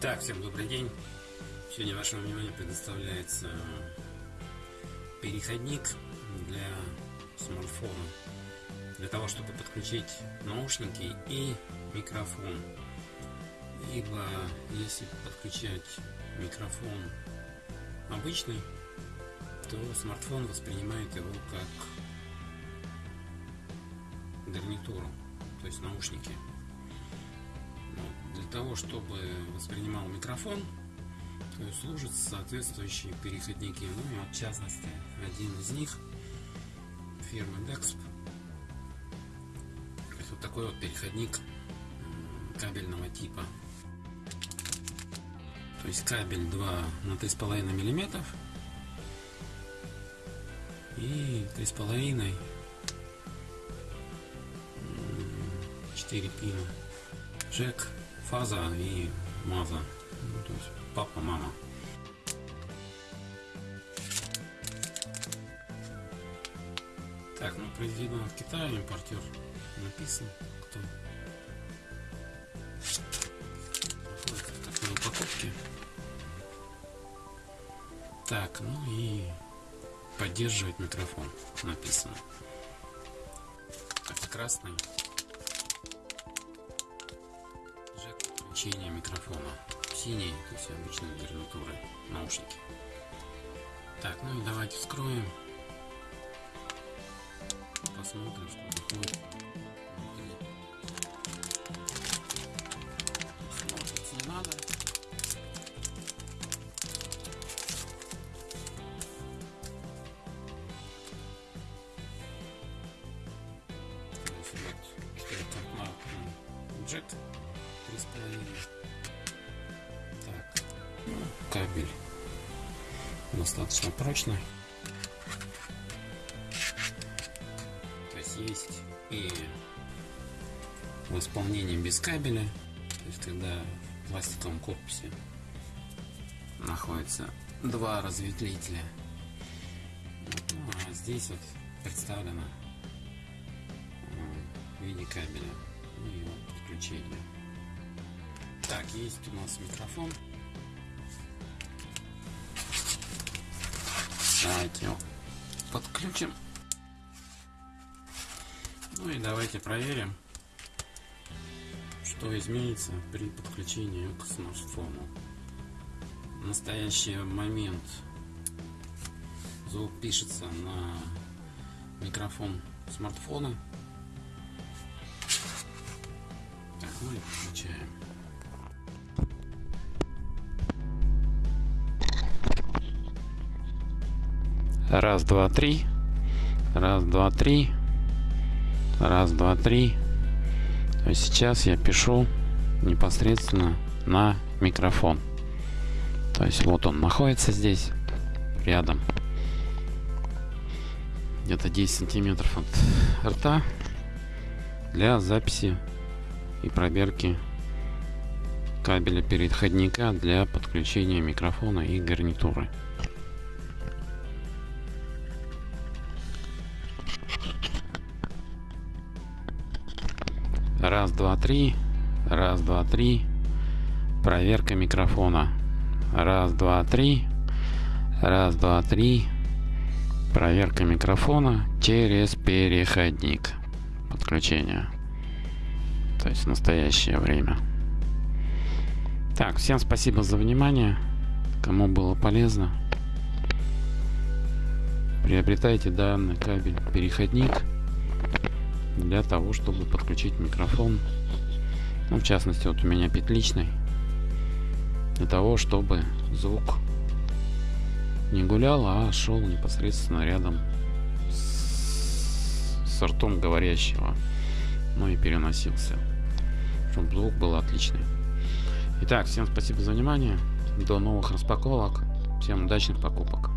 Так, всем добрый день. Сегодня вашему вниманию предоставляется переходник для смартфона. Для того, чтобы подключить наушники и микрофон. Ибо если подключать микрофон обычный, то смартфон воспринимает его как гарнитуру, то есть наушники. Для того, чтобы воспринимал микрофон, служат соответствующие переходники. Ну вот, в частности, один из них фирмы Dexp. Вот такой вот переходник кабельного типа. То есть кабель 2 на 3,5 миллиметров и 3,5 4 пина джек фаза и маза. Ну, то есть папа мама. Так ну произведено в китае импортер написан. Кто? Находится в такой упаковке. Так ну и поддерживает микрофон написано. Так красный подключение микрофона. Синий, то есть обычные гарнитуры, наушники. Так, ну и давайте вскроем. Посмотрим, что выходит. Смотрится не надо. Значит. 3,5. Так, кабель достаточно прочный. То есть есть и в исполнении без кабеля, то есть когда в пластиковом корпусе находится два разветвителя. Ну, а здесь вот представлено э, в виде кабеля ну, и его подключения так, есть у нас микрофон. Давайте его подключим. Ну и давайте проверим, что изменится при подключении к смартфону. В настоящий момент звук пишется на микрофон смартфона. Так, мы ну включаем. Раз, два, три. Раз, два, три. Раз, два, три. То есть сейчас я пишу непосредственно на микрофон. То есть вот он находится здесь, рядом. Где-то 10 сантиметров от рта для записи и проверки кабеля переходника для подключения микрофона и гарнитуры. Раз, два, три. Раз, два, три. Проверка микрофона. Раз, два, три. Раз, два, три. Проверка микрофона через переходник. Подключение. То есть в настоящее время. Так, всем спасибо за внимание. Кому было полезно. Приобретайте данный кабель переходник для того, чтобы подключить микрофон. Ну, в частности, вот у меня петличный. Для того, чтобы звук не гулял, а шел непосредственно рядом с, ртом говорящего. Ну и переносился. Чтобы звук был отличный. Итак, всем спасибо за внимание. До новых распаковок. Всем удачных покупок.